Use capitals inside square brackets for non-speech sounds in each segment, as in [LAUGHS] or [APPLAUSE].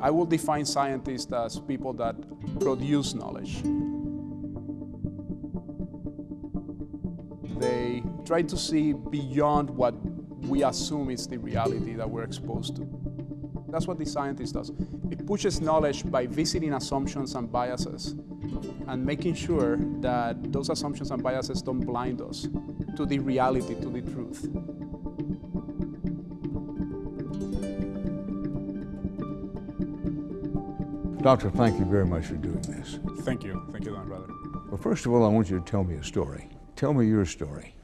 I will define scientists as people that produce knowledge. They try to see beyond what we assume is the reality that we're exposed to. That's what the scientist does. It pushes knowledge by visiting assumptions and biases and making sure that those assumptions and biases don't blind us to the reality, to the truth. Doctor, thank you very much for doing this. Thank you. Thank you, Dan Rather. Well, first of all, I want you to tell me a story. Tell me your story.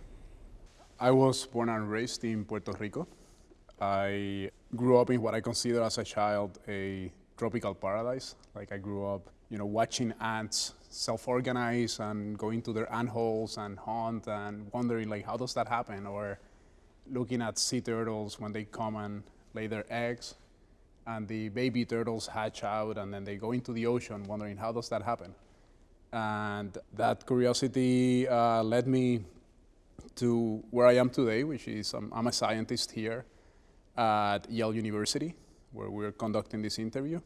I was born and raised in Puerto Rico. I grew up in what I consider as a child a tropical paradise. Like I grew up, you know, watching ants self-organize and going to their ant holes and hunt and wondering like how does that happen or looking at sea turtles when they come and lay their eggs and the baby turtles hatch out and then they go into the ocean wondering how does that happen. And that curiosity uh, led me to where I am today, which is um, I'm a scientist here at Yale University, where we're conducting this interview.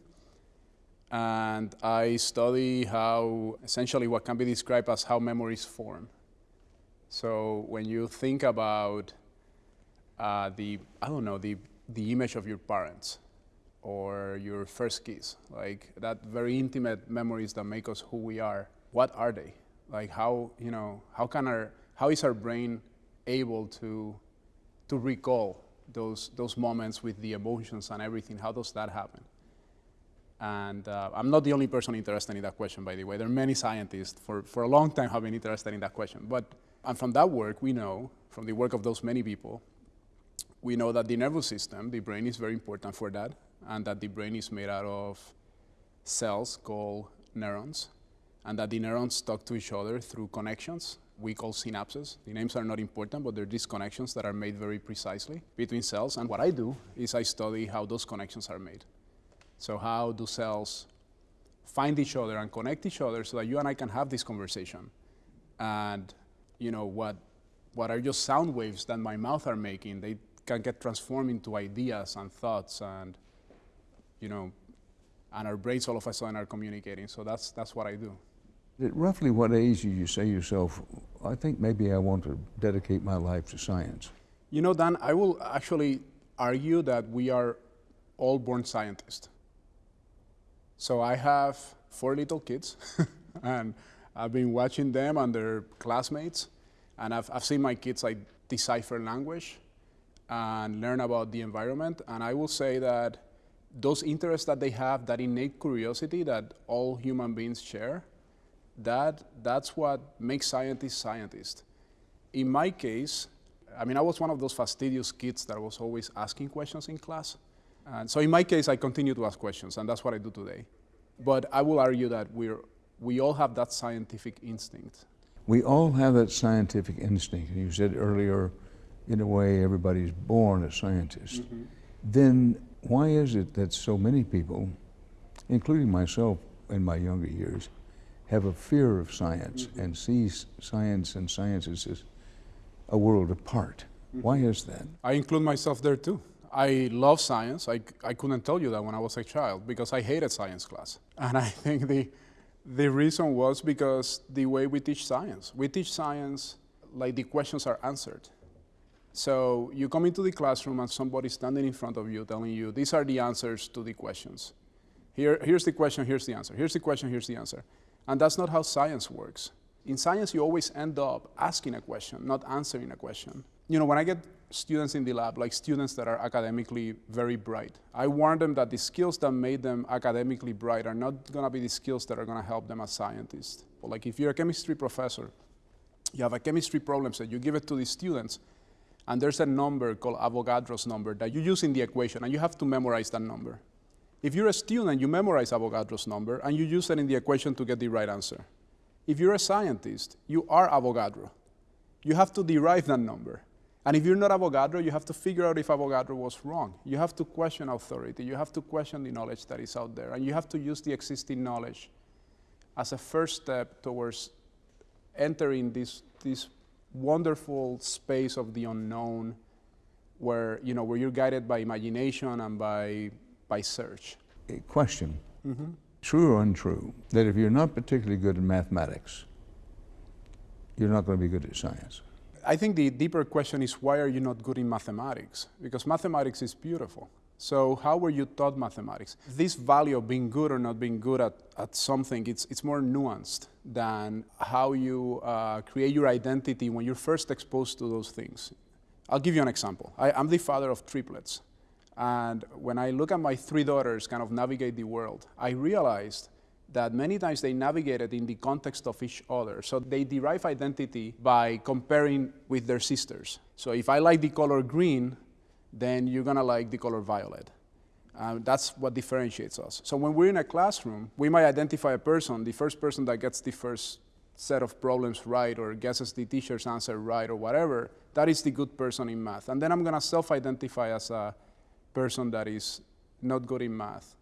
And I study how, essentially what can be described as how memories form. So when you think about uh, the, I don't know, the, the image of your parents, or your first kiss, like that very intimate memories that make us who we are. What are they? Like how, you know, how can our, how is our brain able to, to recall those, those moments with the emotions and everything? How does that happen? And uh, I'm not the only person interested in that question, by the way. There are many scientists for, for a long time have been interested in that question. But and from that work, we know, from the work of those many people, we know that the nervous system, the brain is very important for that and that the brain is made out of cells called neurons, and that the neurons talk to each other through connections we call synapses. The names are not important, but they're these connections that are made very precisely between cells. And what I do is I study how those connections are made. So how do cells find each other and connect each other so that you and I can have this conversation? And you know what, what are just sound waves that my mouth are making? They can get transformed into ideas and thoughts and you know, and our brains all of a sudden are communicating. So that's, that's what I do. At roughly what age do you say yourself, I think maybe I want to dedicate my life to science? You know, Dan, I will actually argue that we are all born scientists. So I have four little kids, [LAUGHS] and I've been watching them and their classmates, and I've, I've seen my kids like decipher language and learn about the environment, and I will say that those interests that they have, that innate curiosity that all human beings share, that, that's what makes scientists scientists. In my case, I mean, I was one of those fastidious kids that was always asking questions in class. And so in my case, I continue to ask questions, and that's what I do today. But I will argue that we're, we all have that scientific instinct. We all have that scientific instinct. You said earlier, in a way, everybody's born a scientist. Mm -hmm. Then why is it that so many people, including myself in my younger years, have a fear of science mm -hmm. and see science and sciences as a world apart? Mm -hmm. Why is that? I include myself there too. I love science. I, I couldn't tell you that when I was a child because I hated science class. And I think the, the reason was because the way we teach science. We teach science like the questions are answered. So you come into the classroom and somebody's standing in front of you telling you, these are the answers to the questions. Here, here's the question, here's the answer. Here's the question, here's the answer. And that's not how science works. In science, you always end up asking a question, not answering a question. You know, when I get students in the lab, like students that are academically very bright, I warn them that the skills that made them academically bright are not gonna be the skills that are gonna help them as scientists. Like if you're a chemistry professor, you have a chemistry problem set, you give it to the students, and there's a number called Avogadro's number that you use in the equation, and you have to memorize that number. If you're a student, you memorize Avogadro's number, and you use it in the equation to get the right answer. If you're a scientist, you are Avogadro. You have to derive that number. And if you're not Avogadro, you have to figure out if Avogadro was wrong. You have to question authority. You have to question the knowledge that is out there. And you have to use the existing knowledge as a first step towards entering this, this wonderful space of the unknown where, you know, where you're guided by imagination and by, by search. a question, mm-hmm. true or untrue, that if you're not particularly good at mathematics, you're not going to be good at science? I think the deeper question is why are you not good in mathematics? Because mathematics is beautiful. So how were you taught mathematics? This value of being good or not being good at, at something, it's, it's more nuanced than how you uh, create your identity when you're first exposed to those things. I'll give you an example. I, I'm the father of triplets. And when I look at my three daughters kind of navigate the world, I realized that many times they navigated in the context of each other. So they derive identity by comparing with their sisters. So if I like the color green, then you're gonna like the color violet. Uh, that's what differentiates us. So when we're in a classroom, we might identify a person, the first person that gets the first set of problems right or guesses the teacher's answer right or whatever, that is the good person in math. And then I'm gonna self-identify as a person that is not good in math.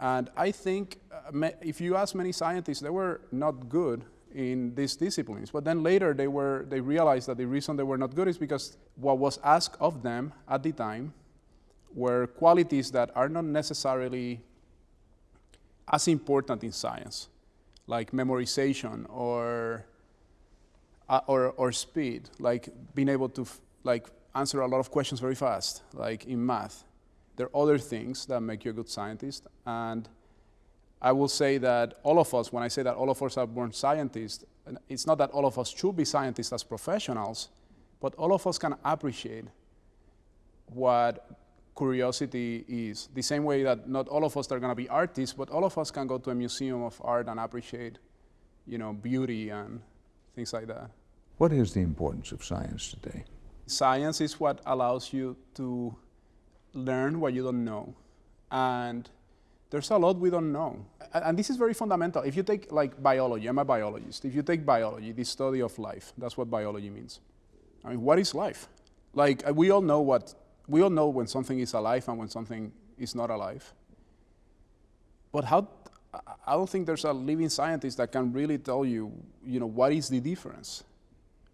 And I think uh, if you ask many scientists, they were not good in these disciplines. But then later they, were, they realized that the reason they were not good is because what was asked of them at the time were qualities that are not necessarily as important in science, like memorization or, uh, or, or speed, like being able to like answer a lot of questions very fast, like in math. There are other things that make you a good scientist, and I will say that all of us, when I say that all of us are born scientists, it's not that all of us should be scientists as professionals, but all of us can appreciate what curiosity is. The same way that not all of us are going to be artists, but all of us can go to a museum of art and appreciate, you know, beauty and things like that. What is the importance of science today? Science is what allows you to learn what you don't know. And there's a lot we don't know. And this is very fundamental. If you take like biology, I'm a biologist. If you take biology, the study of life, that's what biology means. I mean, what is life? Like uh, we all know what, we all know when something is alive and when something is not alive. But how, I don't think there's a living scientist that can really tell you, you know, what is the difference?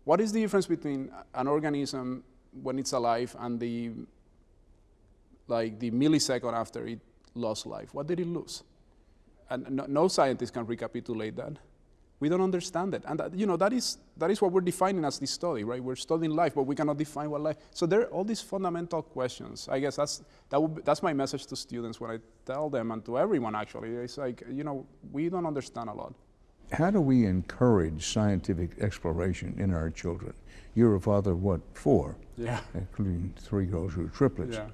What is the difference between an organism when it's alive and the, like the millisecond after it lost life. What did he lose? And no, no scientist can recapitulate that. We don't understand it. And that, you know, that is, that is what we're defining as this study, right? We're studying life, but we cannot define what life. So there are all these fundamental questions. I guess that's, that be, that's my message to students when I tell them and to everyone actually. It's like, you know, we don't understand a lot. How do we encourage scientific exploration in our children? You're a father of what, four? Yeah. Including three girls who are triplets. Yeah.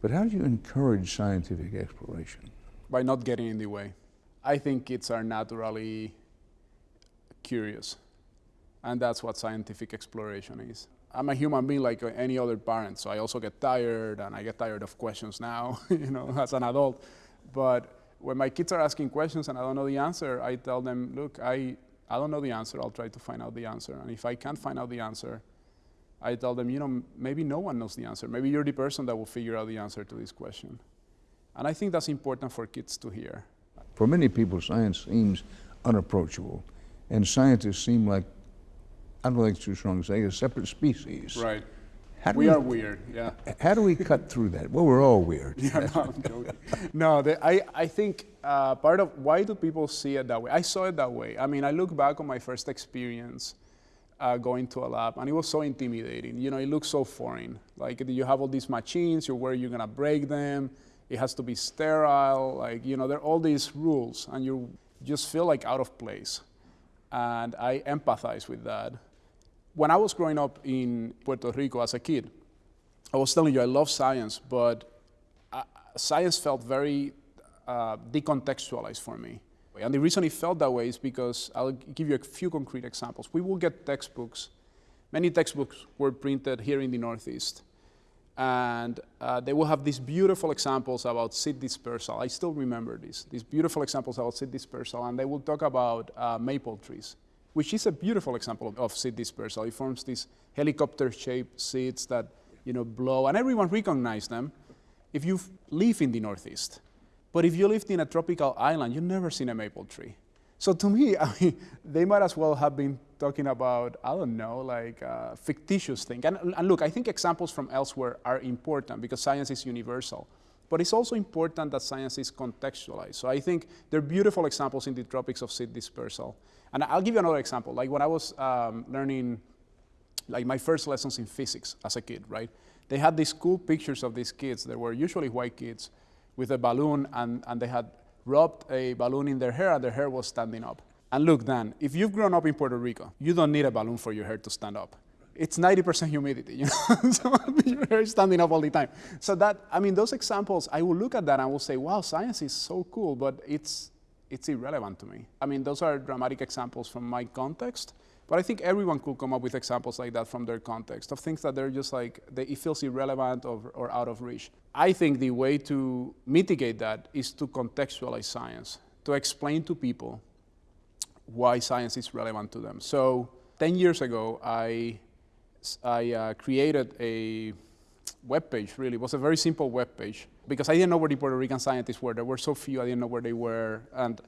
But how do you encourage scientific exploration? By not getting in the way. I think kids are naturally curious, and that's what scientific exploration is. I'm a human being like any other parent, so I also get tired, and I get tired of questions now, [LAUGHS] you know, as an adult. But when my kids are asking questions and I don't know the answer, I tell them, look, I, I don't know the answer, I'll try to find out the answer. And if I can't find out the answer, I tell them, you know, maybe no one knows the answer. Maybe you're the person that will figure out the answer to this question. And I think that's important for kids to hear. For many people, science seems unapproachable. And scientists seem like, I don't think it's too strong to say, a separate species. Right. We, we are weird, yeah. [LAUGHS] How do we cut through that? Well, we're all weird. [LAUGHS] Yeah, no, I'm joking. no, the, I, I think uh, part of why do people see it that way? I saw it that way. I mean, I look back on my first experience uh, going to a lab, and it was so intimidating. You know, it looks so foreign. Like you have all these machines, you're where you're gonna break them. It has to be sterile. Like you know, there are all these rules, and you just feel like out of place. And I empathize with that. When I was growing up in Puerto Rico as a kid, I was telling you I love science, but uh, science felt very uh, decontextualized for me. And the reason it felt that way is because I'll give you a few concrete examples. We will get textbooks. Many textbooks were printed here in the Northeast. And uh, they will have these beautiful examples about seed dispersal. I still remember this, these beautiful examples about seed dispersal. And they will talk about uh, maple trees, which is a beautiful example of seed dispersal. It forms these helicopter-shaped seeds that you know, blow, and everyone recognizes them if you live in the Northeast. But if you lived in a tropical island, you've never seen a maple tree. So to me, [LAUGHS] I mean, they might as well have been talking about, I don't know, like a fictitious thing. And, and look, I think examples from elsewhere are important because science is universal. But it's also important that science is contextualized. So I think there are beautiful examples in the tropics of seed dispersal. And I'll give you another example. Like when I was um, learning, like my first lessons in physics as a kid, right? They had these cool pictures of these kids. They were usually white kids with a balloon, and, and they had rubbed a balloon in their hair, and their hair was standing up. And look, Dan, if you've grown up in Puerto Rico, you don't need a balloon for your hair to stand up it's 90% humidity, you know, [LAUGHS] so your hair is standing up all the time. So that, I mean, those examples, I will look at that and I will say, wow, science is so cool, but it's, it's irrelevant to me. I mean, those are dramatic examples from my context, but I think everyone could come up with examples like that from their context of things that they're just like, they, it feels irrelevant or, or out of reach. I think the way to mitigate that is to contextualize science, to explain to people why science is relevant to them. So 10 years ago, I I uh, created a web page, really. It was a very simple web page because I didn't know where the Puerto Rican scientists were. There were so few, I didn't know where they were. And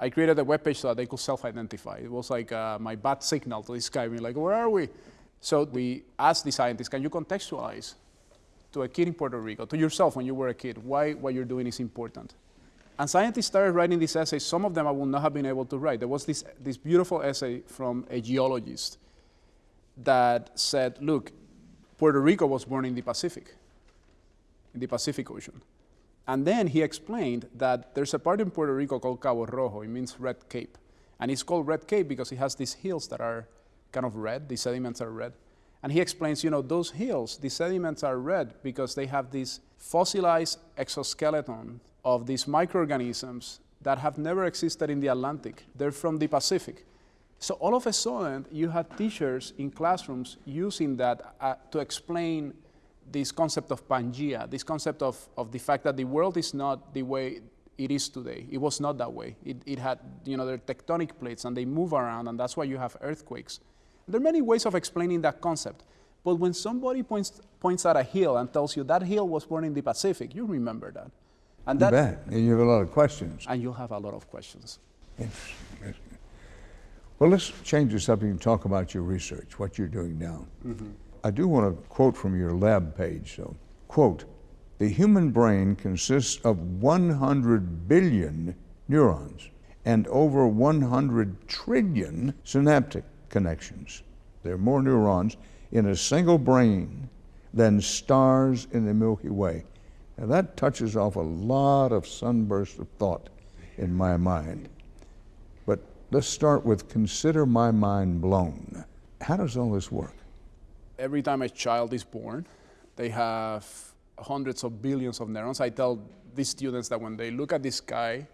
I created a web page so that they could self-identify. It was like uh, my bat signal to describe me, like, where are we? So we asked the scientists, can you contextualize to a kid in Puerto Rico, to yourself when you were a kid, why what you're doing is important? And scientists started writing these essays. Some of them I would not have been able to write. There was this, this beautiful essay from a geologist that said, look, Puerto Rico was born in the Pacific, in the Pacific Ocean. And then he explained that there's a part in Puerto Rico called Cabo Rojo, it means Red Cape. And it's called Red Cape because it has these hills that are kind of red, the sediments are red. And he explains, you know, those hills, the sediments are red because they have this fossilized exoskeleton of these microorganisms that have never existed in the Atlantic. They're from the Pacific. So all of a sudden, you had teachers in classrooms using that uh, to explain this concept of Pangea, this concept of, of the fact that the world is not the way it is today. It was not that way. It, it had, you know, there are tectonic plates and they move around and that's why you have earthquakes. There are many ways of explaining that concept. But when somebody points, points at a hill and tells you that hill was born in the Pacific, you remember that. And that, you bet. And you have a lot of questions. And you'll have a lot of questions. Interesting. Well, let's change the subject and talk about your research, what you're doing now. Mm-hmm. I do want to quote from your lab page. though. quote, the human brain consists of 100 billion neurons and over 100 trillion synaptic connections. There are more neurons in a single brain than stars in the Milky Way. Now that touches off a lot of sunbursts of thought in my mind. But let's start with consider my mind blown. How does all this work? Every time a child is born, they have hundreds of billions of neurons. I tell these students that when they look at the sky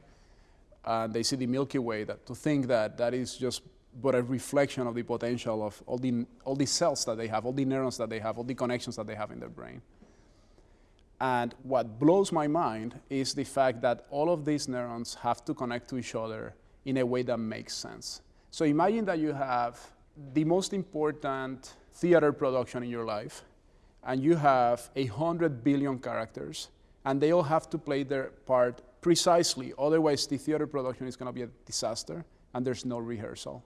and they see the Milky Way, that to think that that is just but a reflection of the potential of all the, all the cells that they have, all the neurons that they have, all the connections that they have in their brain. And what blows my mind is the fact that all of these neurons have to connect to each other in a way that makes sense. So imagine that you have the most important theater production in your life, and you have a hundred billion characters, and they all have to play their part precisely. Otherwise, the theater production is going to be a disaster, and there's no rehearsal.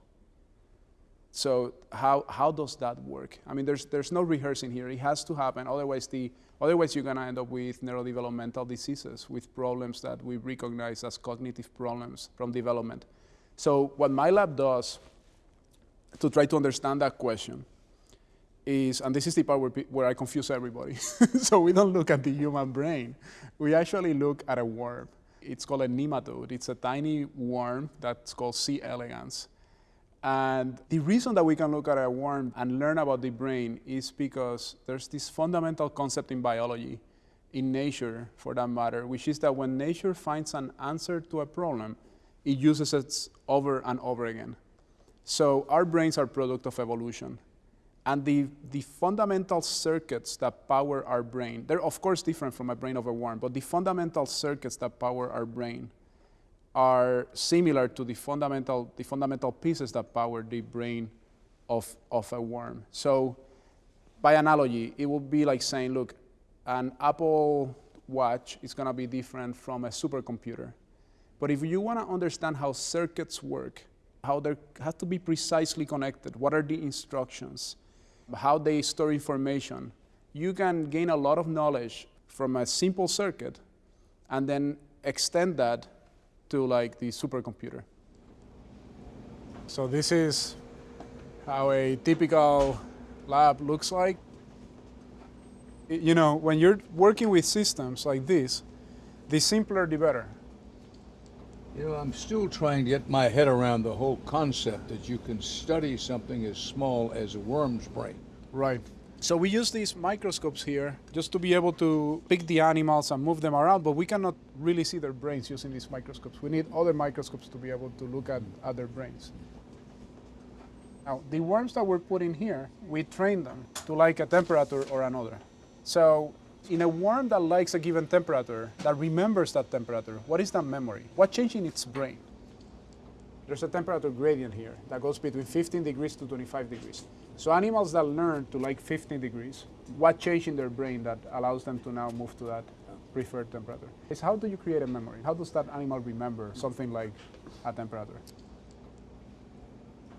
So how, how does that work? I mean, there's, there's no rehearsing here. It has to happen. Otherwise, the, otherwise you're going to end up with neurodevelopmental diseases, with problems that we recognize as cognitive problems from development. So what my lab does to try to understand that question is, and this is the part where, where I confuse everybody. [LAUGHS] so we don't look at the human brain. We actually look at a worm. It's called a nematode. It's a tiny worm that's called C. elegans and the reason that we can look at a worm and learn about the brain is because there's this fundamental concept in biology, in nature for that matter, which is that when nature finds an answer to a problem, it uses it over and over again. So our brains are product of evolution. And the, the fundamental circuits that power our brain, they're of course different from a brain of a worm, but the fundamental circuits that power our brain are similar to the fundamental, the fundamental pieces that power the brain of, of a worm. So by analogy, it would be like saying, look, an Apple Watch is going to be different from a supercomputer. But if you want to understand how circuits work, how they have to be precisely connected, what are the instructions, how they store information, you can gain a lot of knowledge from a simple circuit and then extend that to like the supercomputer. So this is how a typical lab looks like. You know, when you're working with systems like this, the simpler the better. You know, I'm still trying to get my head around the whole concept that you can study something as small as a worm's brain. Right. So we use these microscopes here just to be able to pick the animals and move them around, but we cannot really see their brains using these microscopes. We need other microscopes to be able to look at, their brains. Now, the worms that we're putting here, we train them to like a temperature or another. So in a worm that likes a given temperature, that remembers that temperature, what is that memory? What changed in its brain? There's a temperature gradient here that goes between 15 degrees to 25 degrees. So animals that learn to like 15 degrees, what changed in their brain that allows them to now move to that preferred temperature? Is how do you create a memory? How does that animal remember something like a temperature?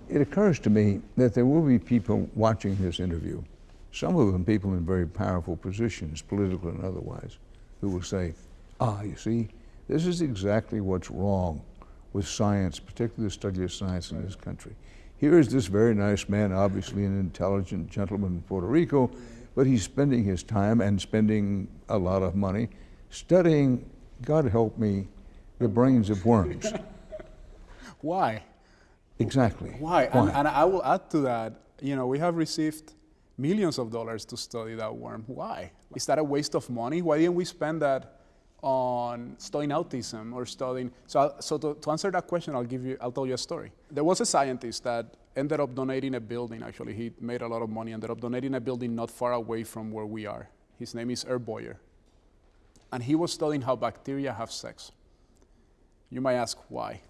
It occurs to me that there will be people watching this interview some of them people in very powerful positions, political and otherwise, who will say, ah, you see, this is exactly what's wrong with science, particularly the study of science in this country. Here is this very nice man, obviously an intelligent gentleman in Puerto Rico, but he's spending his time and spending a lot of money studying, God help me, the brains of worms. [LAUGHS] Why? Exactly. Why? Why? And, and I will add to that, you know, we have received millions of dollars to study that worm. Why? Is that a waste of money? Why didn't we spend that on studying autism or studying? So, so to, to answer that question, I'll give you, I'll tell you a story. There was a scientist that ended up donating a building. Actually, he made a lot of money. Ended up donating a building not far away from where we are. His name is Herb Boyer, and he was studying how bacteria have sex. You might ask why.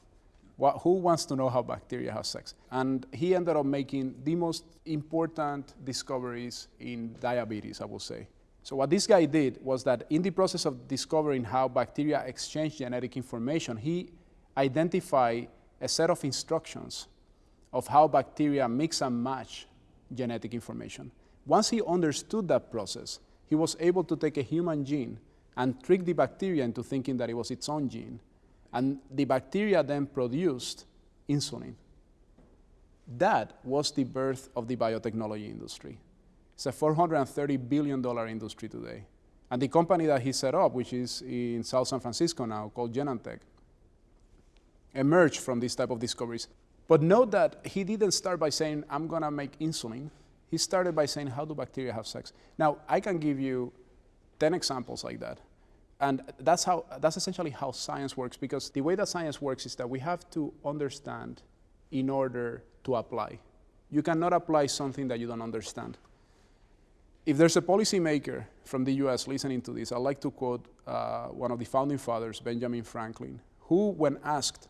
What, who wants to know how bacteria have sex? And he ended up making the most important discoveries in diabetes, I will say. So what this guy did was that in the process of discovering how bacteria exchange genetic information, he identified a set of instructions of how bacteria mix and match genetic information. Once he understood that process, he was able to take a human gene and trick the bacteria into thinking that it was its own gene and the bacteria then produced insulin. That was the birth of the biotechnology industry. It's a $430 billion industry today. And the company that he set up, which is in South San Francisco now, called Genentech, emerged from this type of discoveries. But note that he didn't start by saying, I'm going to make insulin. He started by saying, how do bacteria have sex? Now, I can give you 10 examples like that. And that's, how, that's essentially how science works, because the way that science works is that we have to understand in order to apply. You cannot apply something that you don't understand. If there's a policymaker from the US listening to this, I'd like to quote uh, one of the founding fathers, Benjamin Franklin, who, when asked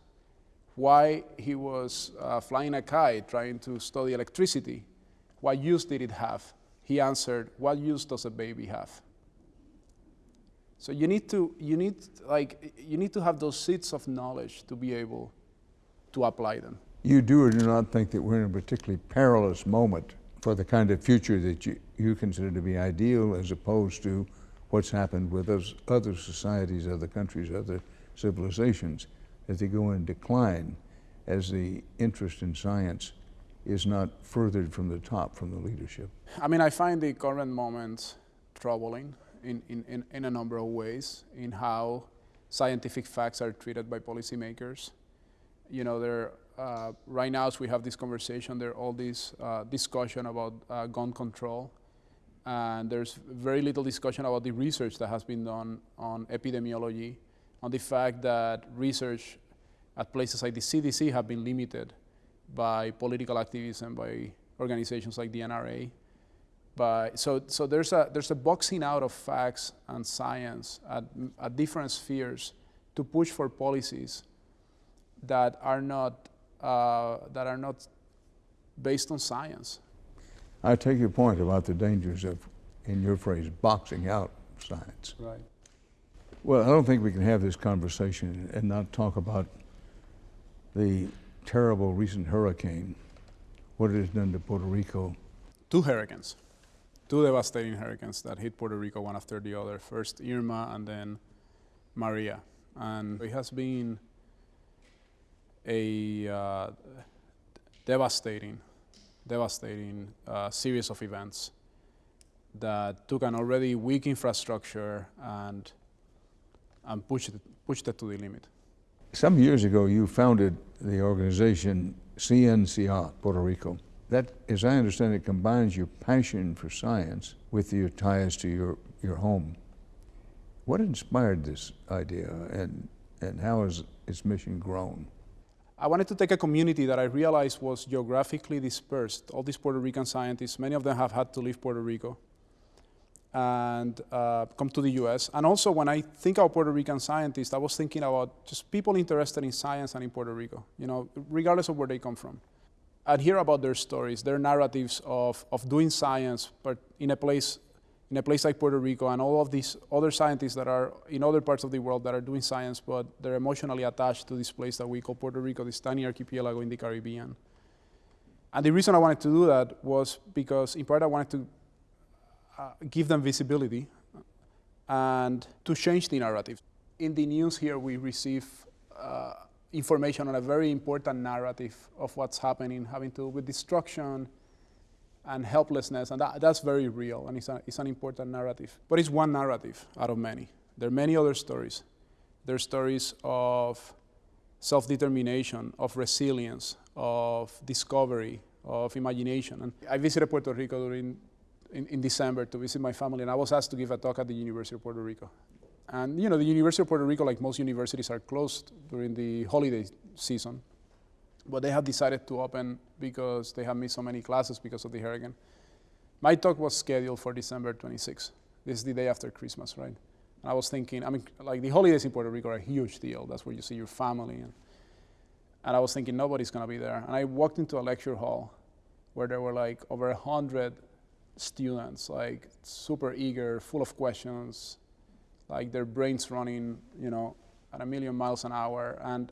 why he was uh, flying a kite trying to study electricity, what use did it have? He answered, What use does a baby have? So you need to, you need, like, you need to have those seeds of knowledge to be able to apply them. You do or do not think that we're in a particularly perilous moment for the kind of future that you, you consider to be ideal as opposed to what's happened with other societies, other countries, other civilizations, that they go in decline as the interest in science is not furthered from the top, from the leadership? I mean, I find the current moment troubling in, in, in, a number of ways in how scientific facts are treated by policymakers. You know, there, uh, right now as we have this conversation, there are all this uh, discussion about uh, gun control, and there's very little discussion about the research that has been done on epidemiology, on the fact that research at places like the CDC have been limited by political activism, by organizations like the NRA, but so, so there's, a, there's a boxing out of facts and science at, at different spheres to push for policies that are not, uh, that are not based on science. I take your point about the dangers of, in your phrase, boxing out science. Right. Well, I don't think we can have this conversation and not talk about the terrible recent hurricane, what it has done to Puerto Rico. Two hurricanes two devastating hurricanes that hit Puerto Rico one after the other. First Irma and then Maria, and it has been a uh, devastating, devastating uh, series of events that took an already weak infrastructure and and pushed it, pushed it to the limit. Some years ago, you founded the organization Ciencia Puerto Rico. That, as I understand it, combines your passion for science with your ties to your, your home. What inspired this idea and, and how has its mission grown? I wanted to take a community that I realized was geographically dispersed. All these Puerto Rican scientists, many of them have had to leave Puerto Rico and uh, come to the US. And also, when I think about Puerto Rican scientists, I was thinking about just people interested in science and in Puerto Rico, you know, regardless of where they come from. I'd hear about their stories, their narratives of, of doing science, but in a place in a place like Puerto Rico and all of these other scientists that are in other parts of the world that are doing science, but they're emotionally attached to this place that we call Puerto Rico, this tiny archipelago in the Caribbean. And the reason I wanted to do that was because, in part, I wanted to uh, give them visibility and to change the narrative. In the news here, we receive uh, information on a very important narrative of what's happening, having to do with destruction, and helplessness, and that, that's very real, and it's, a, it's an important narrative. But it's one narrative out of many. There are many other stories. There are stories of self-determination, of resilience, of discovery, of imagination. And I visited Puerto Rico during, in, in December to visit my family, and I was asked to give a talk at the University of Puerto Rico. And you know, the University of Puerto Rico, like most universities, are closed during the holiday season but they have decided to open because they have missed so many classes because of the hurricane. My talk was scheduled for December 26th. This is the day after Christmas, right? And I was thinking, I mean, like the holidays in Puerto Rico are a huge deal. That's where you see your family. And, and I was thinking, nobody's going to be there. And I walked into a lecture hall where there were like over 100 students, like super eager, full of questions, like their brains running, you know, at a million miles an hour. And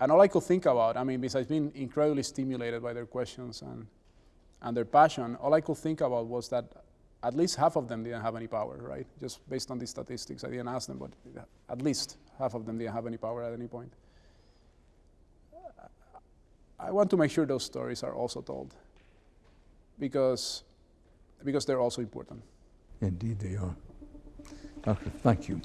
and all I could think about, I mean, besides being incredibly stimulated by their questions and, and their passion, all I could think about was that at least half of them didn't have any power, right? Just based on these statistics. I didn't ask them, but at least half of them didn't have any power at any point. I want to make sure those stories are also told because, because they're also important. Indeed, they are. Doctor. Thank you.